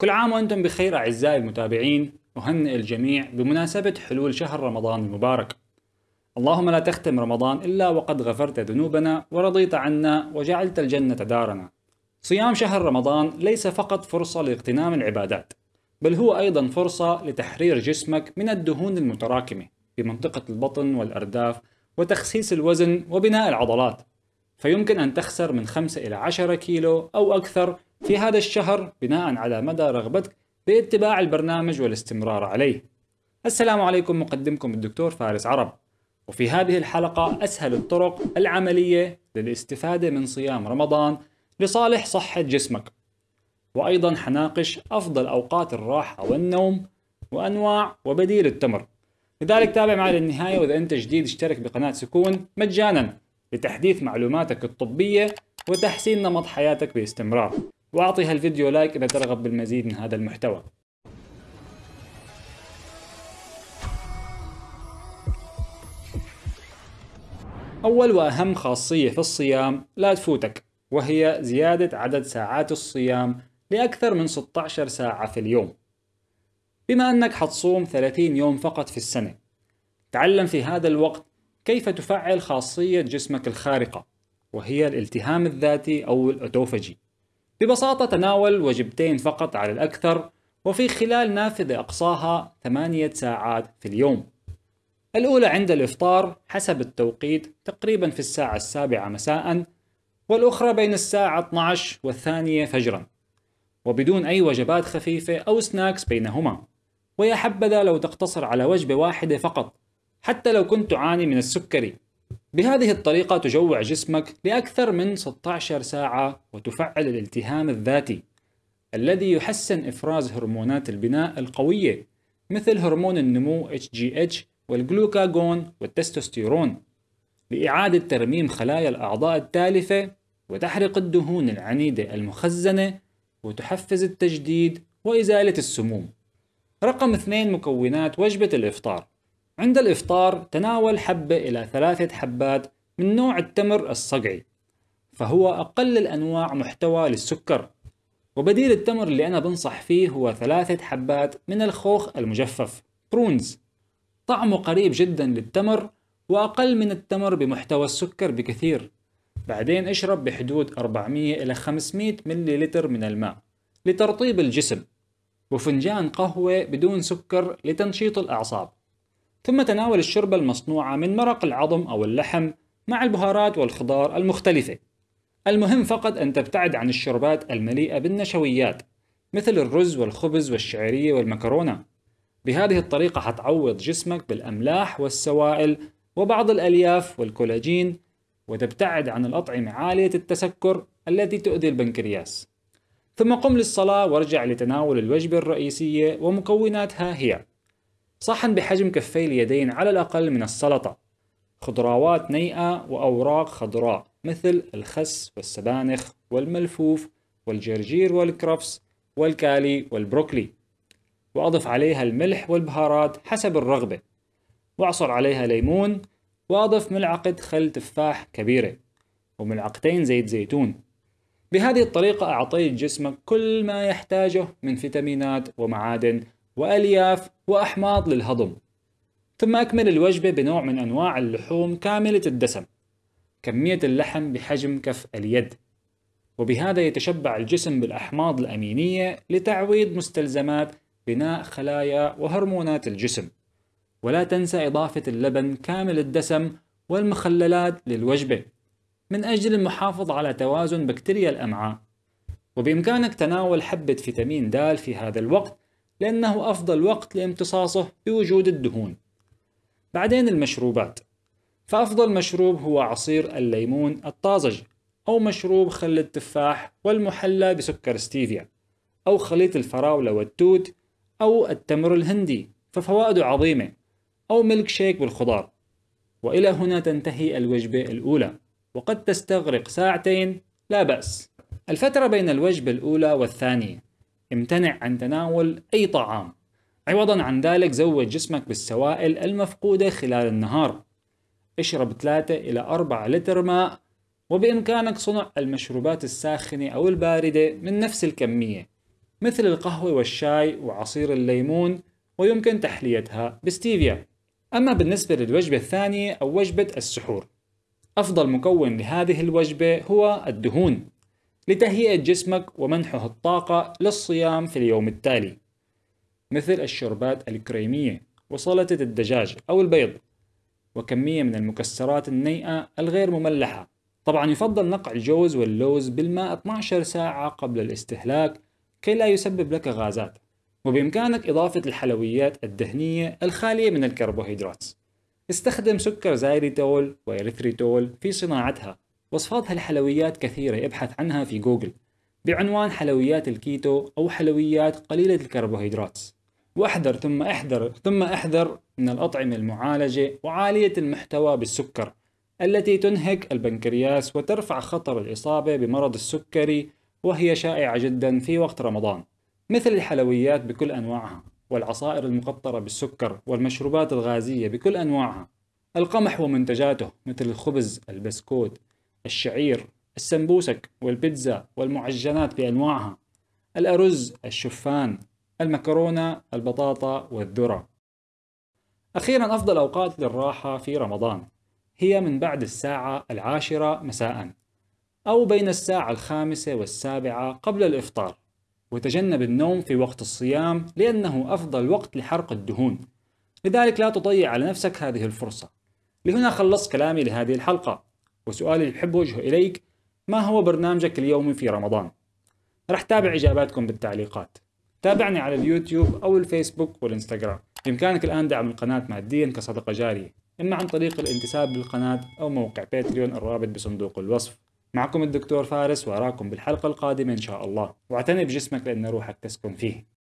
كل عام وأنتم بخير أعزائي المتابعين أهنئ الجميع بمناسبة حلول شهر رمضان المبارك. اللهم لا تختم رمضان إلا وقد غفرت ذنوبنا ورضيت عنا وجعلت الجنة دارنا. صيام شهر رمضان ليس فقط فرصة لاغتنام العبادات بل هو أيضا فرصة لتحرير جسمك من الدهون المتراكمة في منطقة البطن والأرداف وتخسيس الوزن وبناء العضلات. فيمكن أن تخسر من 5 إلى 10 كيلو أو أكثر في هذا الشهر بناء على مدى رغبتك باتباع البرنامج والاستمرار عليه. السلام عليكم مقدمكم الدكتور فارس عرب. وفي هذه الحلقة أسهل الطرق العملية للاستفادة من صيام رمضان لصالح صحة جسمك. وأيضا حناقش أفضل أوقات الراحة والنوم وأنواع وبديل التمر. لذلك تابع معي للنهاية وإذا أنت جديد اشترك بقناة سكون مجانا لتحديث معلوماتك الطبية وتحسين نمط حياتك باستمرار واعطي هالفيديو لايك إذا ترغب بالمزيد من هذا المحتوى. أول وأهم خاصية في الصيام لا تفوتك وهي زيادة عدد ساعات الصيام لأكثر من 16 ساعة في اليوم. بما أنك حتصوم 30 يوم فقط في السنة تعلم في هذا الوقت كيف تفعل خاصية جسمك الخارقة وهي الالتهام الذاتي أو الأوتوفجي ببساطة تناول وجبتين فقط على الأكثر وفي خلال نافذة أقصاها ثمانية ساعات في اليوم. الأولى عند الإفطار حسب التوقيت تقريبا في الساعة السابعة مساء والأخرى بين الساعة 12 والثانية فجرا. وبدون أي وجبات خفيفة أو سناكس بينهما. ويا حبذا لو تقتصر على وجبة واحدة فقط حتى لو كنت تعاني من السكري. بهذه الطريقة تجوع جسمك لأكثر من 16 ساعة وتفعل الالتهام الذاتي الذي يحسن إفراز هرمونات البناء القوية مثل هرمون النمو HGH والجلوكاغون والتستوستيرون لإعادة ترميم خلايا الأعضاء التالفة وتحرق الدهون العنيدة المخزنة وتحفز التجديد وإزالة السموم. رقم اثنين مكونات وجبة الإفطار. عند الإفطار تناول حبة إلى ثلاثة حبات من نوع التمر الصقعي فهو أقل الأنواع محتوى للسكر. وبديل التمر اللي أنا بنصح فيه هو ثلاثة حبات من الخوخ المجفف برونز. طعمه قريب جدا للتمر وأقل من التمر بمحتوى السكر بكثير. بعدين اشرب بحدود 400 إلى 500 ملي لتر من الماء لترطيب الجسم. وفنجان قهوة بدون سكر لتنشيط الأعصاب. ثم تناول الشوربة المصنوعة من مرق العظم أو اللحم مع البهارات والخضار المختلفة. المهم فقط أن تبتعد عن الشربات المليئة بالنشويات مثل الرز والخبز والشعرية والمكرونة. بهذه الطريقة حتعوض جسمك بالأملاح والسوائل وبعض الألياف والكولاجين وتبتعد عن الأطعمة عالية التسكر التي تؤذي البنكرياس. ثم قم للصلاة وارجع لتناول الوجبة الرئيسية ومكوناتها هي صحن بحجم كفي اليدين على الأقل من السلطة. خضروات نيئة وأوراق خضراء مثل الخس والسبانخ والملفوف والجرجير والكرفس والكالي والبروكلي. وأضف عليها الملح والبهارات حسب الرغبة. وأعصر عليها ليمون وأضف ملعقة خل تفاح كبيرة وملعقتين زيت زيتون. بهذه الطريقة أعطيت جسمك كل ما يحتاجه من فيتامينات ومعادن وألياف وأحماض للهضم. ثم أكمل الوجبة بنوع من أنواع اللحوم كاملة الدسم. كمية اللحم بحجم كف اليد. وبهذا يتشبع الجسم بالأحماض الأمينية لتعويض مستلزمات بناء خلايا وهرمونات الجسم. ولا تنسى إضافة اللبن كامل الدسم والمخللات للوجبة. من أجل المحافظة على توازن بكتيريا الأمعاء. وبإمكانك تناول حبة فيتامين د في هذا الوقت لأنه أفضل وقت لامتصاصه بوجود الدهون. بعدين المشروبات. فأفضل مشروب هو عصير الليمون الطازج أو مشروب خل التفاح والمحلى بسكر ستيفيا أو خليط الفراولة والتوت أو التمر الهندي ففوائده عظيمة أو ميلك شيك بالخضار. وإلى هنا تنتهي الوجبة الأولى وقد تستغرق ساعتين لا بأس. الفترة بين الوجبة الأولى والثانية. امتنع عن تناول أي طعام. عوضا عن ذلك زود جسمك بالسوائل المفقودة خلال النهار. اشرب 3 إلى 4 لتر ماء وبإمكانك صنع المشروبات الساخنة أو الباردة من نفس الكمية مثل القهوة والشاي وعصير الليمون ويمكن تحليتها بستيفيا. أما بالنسبة للوجبة الثانية أو وجبة السحور أفضل مكون لهذه الوجبة هو الدهون. لتهيئة جسمك ومنحه الطاقة للصيام في اليوم التالي مثل الشربات الكريمية وسلطة الدجاج أو البيض وكمية من المكسرات النيئة الغير مملحة. طبعا يفضل نقع الجوز واللوز بالماء 12 ساعة قبل الاستهلاك كي لا يسبب لك غازات وبإمكانك إضافة الحلويات الدهنية الخالية من الكربوهيدرات. استخدم سكر زايليتول وإريثريتول في صناعتها. وصفات هالحلويات كثيرة ابحث عنها في جوجل. بعنوان حلويات الكيتو أو حلويات قليلة الكربوهيدرات. وأحذر ثم أحذر ثم أحذر من الأطعمة المعالجة وعالية المحتوى بالسكر التي تنهك البنكرياس وترفع خطر الإصابة بمرض السكري وهي شائعة جدا في وقت رمضان. مثل الحلويات بكل أنواعها والعصائر المقطرة بالسكر والمشروبات الغازية بكل أنواعها. القمح ومنتجاته مثل الخبز البسكوت الشعير السمبوسك والبيتزا والمعجنات بأنواعها الأرز الشوفان المكرونة البطاطا والذرة. أخيرا أفضل أوقات للراحة في رمضان هي من بعد الساعة العاشرة مساء أو بين الساعة الخامسة والسابعة قبل الإفطار وتجنب النوم في وقت الصيام لأنه أفضل وقت لحرق الدهون. لذلك لا تضيع على نفسك هذه الفرصة. لهنا خلصت كلامي لهذه الحلقة. وسؤالي اللي بحب وجهه إليك ما هو برنامجك اليومي في رمضان؟ رح تابع إجاباتكم بالتعليقات. تابعني على اليوتيوب أو الفيسبوك والإنستغرام. بإمكانك الآن دعم القناة ماديا كصدقة جارية. إما عن طريق الانتساب للقناة أو موقع باتريون الرابط بصندوق الوصف. معكم الدكتور فارس وأراكم بالحلقة القادمة إن شاء الله. واعتني بجسمك لأن روحك تسكن فيه.